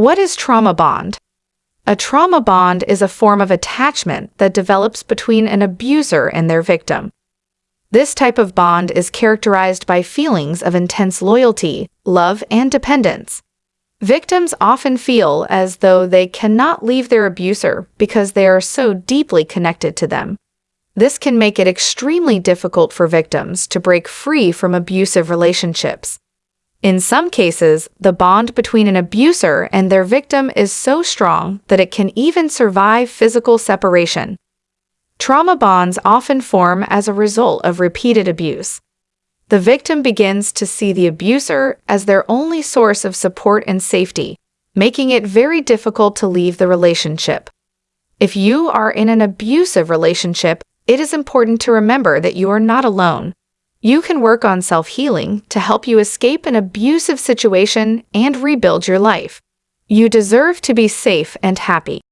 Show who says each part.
Speaker 1: What is trauma bond? A trauma bond is a form of attachment that develops between an abuser and their victim. This type of bond is characterized by feelings of intense loyalty, love, and dependence. Victims often feel as though they cannot leave their abuser because they are so deeply connected to them. This can make it extremely difficult for victims to break free from abusive relationships. In some cases, the bond between an abuser and their victim is so strong that it can even survive physical separation. Trauma bonds often form as a result of repeated abuse. The victim begins to see the abuser as their only source of support and safety, making it very difficult to leave the relationship. If you are in an abusive relationship, it is important to remember that you are not alone. You can work on self-healing to help you escape an abusive situation and rebuild your life. You deserve to be safe and happy.